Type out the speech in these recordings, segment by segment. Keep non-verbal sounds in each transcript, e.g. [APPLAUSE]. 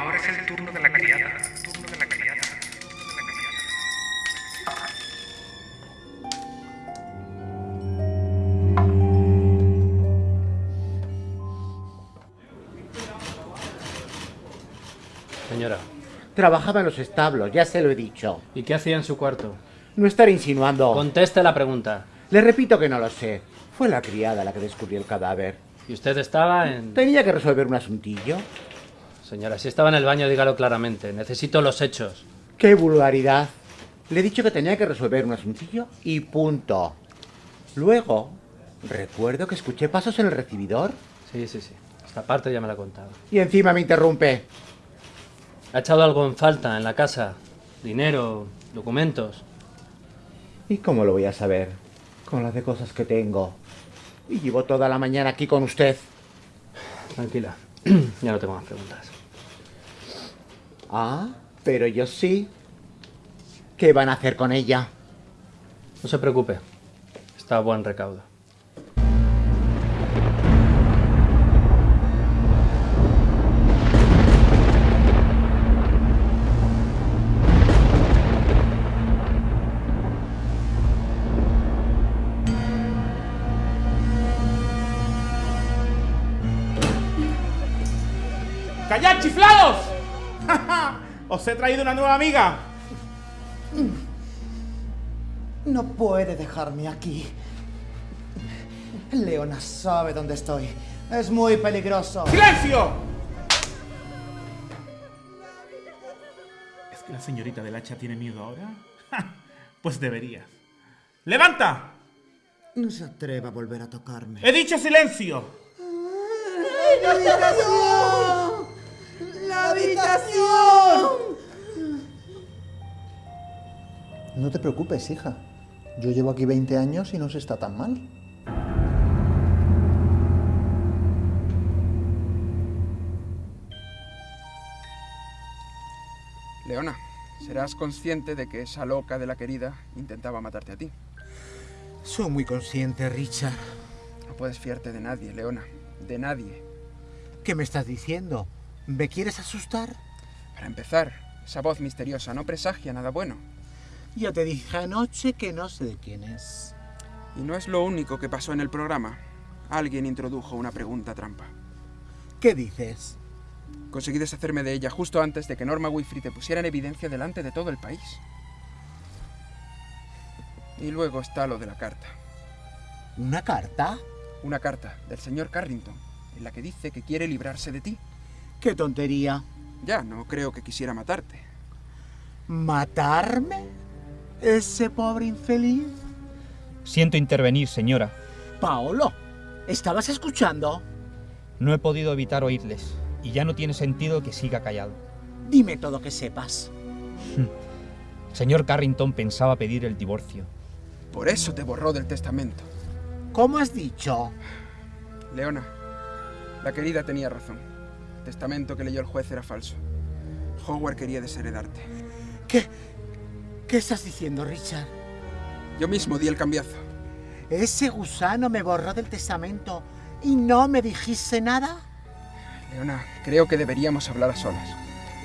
Ahora es el turno de la criada. Turno de la criada. Señora, Trabajaba en los establos, ya se lo he dicho. ¿y qué hacía en su cuarto? No estar insinuando. Conteste la pregunta. Le repito que no lo sé. Fue la criada la que descubrió el cadáver. ¿Y usted estaba en...? Tenía que resolver un asuntillo. Señora, si estaba en el baño, dígalo claramente. Necesito los hechos. ¡Qué vulgaridad! Le he dicho que tenía que resolver un asuntillo y punto. Luego, recuerdo que escuché pasos en el recibidor Sí, sí, sí. Esta parte ya me la ha contado. y encima me interrumpe. ¿Ha echado algo en falta en la casa? ¿Dinero? ¿Documentos? ¿Y cómo lo voy a saber? Con las de cosas que tengo. Y llevo toda la mañana aquí con usted. Tranquila. [CLEARS THROAT] ya no tengo más preguntas. Ah, pero yo sí. ¿Qué van a hacer con ella? No se preocupe. Está a buen recaudo. ¡Callad, chiflados! [LAUGHS] Os he traído una nueva amiga. No puede dejarme aquí. Leona sabe dónde estoy. Es muy peligroso. ¡Silencio! ¿Es que la señorita del hacha tiene miedo ahora? [LAUGHS] Pues debería. ¡Levanta! No se atreva a volver a tocarme. ¡He dicho silencio! ¡La habitación! ¡La habitación! No te preocupes, hija. Yo llevo aquí 20 años y no se está tan mal. Leona, serás consciente de que esa loca de la querida intentaba matarte a ti. Soy muy consciente, Richard. No puedes fiarte de nadie, Leona. De nadie. ¿Qué me estás diciendo? ¿Me quieres asustar? Para empezar, esa voz misteriosa no presagia nada bueno. Ya te dije anoche que no sé de quién es. Y no es lo único que pasó en el programa. Alguien introdujo una pregunta trampa. ¿Qué dices? Conseguí deshacerme de ella justo antes de que Norma Winfrey te pusiera en evidencia delante de todo el país. Y luego está lo de la carta. ¿Una carta? Una carta del señor Carrington, en la que dice que quiere librarse de ti. ¡Qué tontería! Ya, no creo que quisiera matarte. ¿Matarme? ¿Ese pobre infeliz? Siento intervenir, señora. Paolo, ¿estabas escuchando? No he podido evitar oírles, y ya no tiene sentido que siga callado. Dime todo que sepas. [LAUGHS] Señor Carrington pensaba pedir el divorcio. Por eso te borró del testamento. ¿Cómo has dicho? Leona, la querida tenía razón. Testamento que leyó el juez era falso. Howard quería desheredarte. ¿Qué? ¿Qué estás diciendo, Richard? Yo mismo di el cambiazo. Ese gusano me borró del testamento y no me dijiste nada. Leona, creo que deberíamos hablar a solas.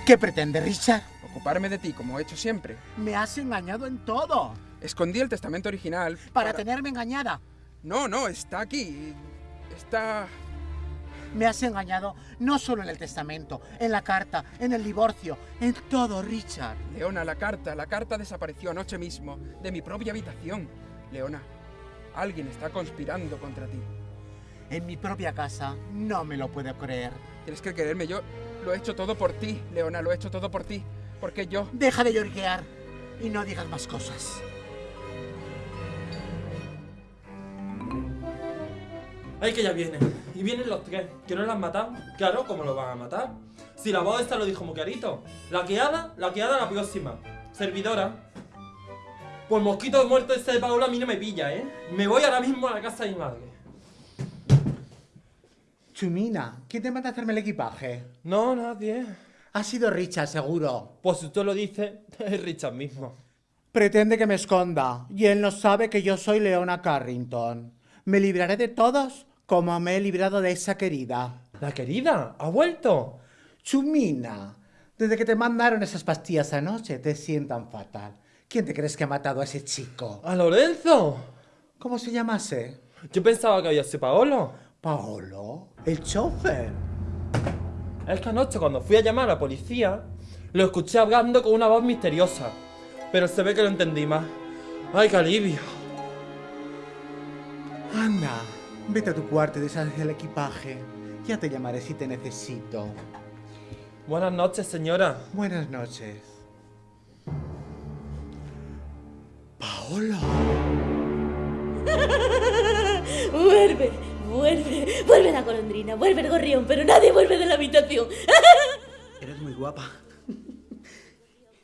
¿Qué pretende, Richard? Ocuparme de ti como he hecho siempre. Me has engañado en todo. Escondí el testamento original Para tenerme engañada. No, no, está aquí. Está... Me has engañado no solo en el testamento, en la carta, en el divorcio, en todo, Richard. Leona, la carta, la carta desapareció anoche mismo de mi propia habitación. Leona, alguien está conspirando contra ti. En mi propia casa, no me lo puedo creer. Tienes que creerme, yo lo he hecho todo por ti, Leona, lo he hecho todo por ti. Porque yo... Deja de lloriquear y no digas más cosas. ¡Ay, que ya vienen! Y vienen los tres. ¿Que no la han matado? Claro, ¿cómo lo van a matar? Si la voz esta lo dijo muy clarito. La queada, la queada la próxima. Servidora. Pues mosquito muerto este de Paola a mí no me pilla, ¿eh? Me voy ahora mismo a la casa de mi madre. Chumina, ¿quién te manda a hacerme el equipaje? No, nadie. Ha sido Richard, seguro. Pues si usted lo dice, [LAUGHS] es Richard mismo. Pretende que me esconda, y él no sabe que yo soy Leona Carrington. Me libraré de todos como me he librado de esa querida. La querida, ha vuelto. Chumina, desde que te mandaron esas pastillas anoche te sientan fatal. ¿Quién te crees que ha matado a ese chico? ¡A Lorenzo! ¿Cómo se llamase? Yo pensaba que había sido Paolo. Paolo, el chofer. Es que anoche cuando fui a llamar a la policía, lo escuché hablando con una voz misteriosa. Pero se ve que lo entendí más. ¡Ay, qué alivio! Anda, vete a tu cuarto y deshace el equipaje. Ya te llamaré si te necesito. Buenas noches, señora. Buenas noches. Paolo. [LAUGHS] Vuelve, vuelve, vuelve la golondrina, vuelve el gorrión, pero nadie vuelve de la habitación. [LAUGHS] Eres muy guapa.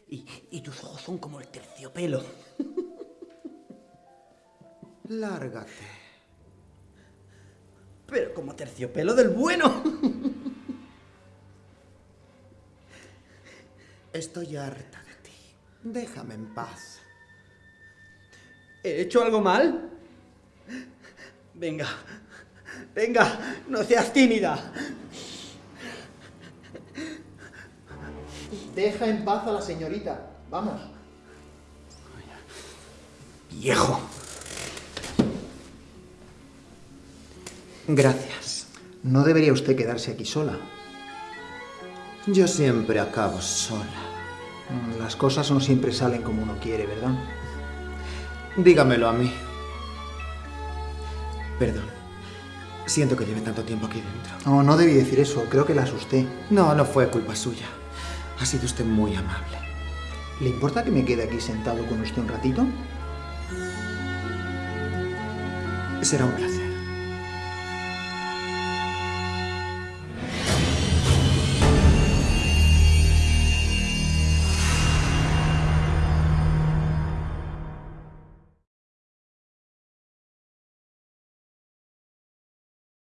Y, y tus ojos son como el terciopelo. [LAUGHS] Lárgate. Pero como terciopelo del bueno. Estoy harta de ti. Déjame en paz. ¿He hecho algo mal? Venga, venga, no seas tímida. Deja en paz a la señorita. Vamos. Viejo. Gracias. No debería usted quedarse aquí sola. Yo siempre acabo sola. Mm, Las cosas no siempre salen como uno quiere, ¿verdad? Dígamelo a mí. Perdón. Siento que lleve tanto tiempo aquí dentro. No, no debí decir eso. Creo que la asusté. No, no fue culpa suya. Ha sido usted muy amable. ¿Le importa que me quede aquí sentado con usted un ratito? Será un placer.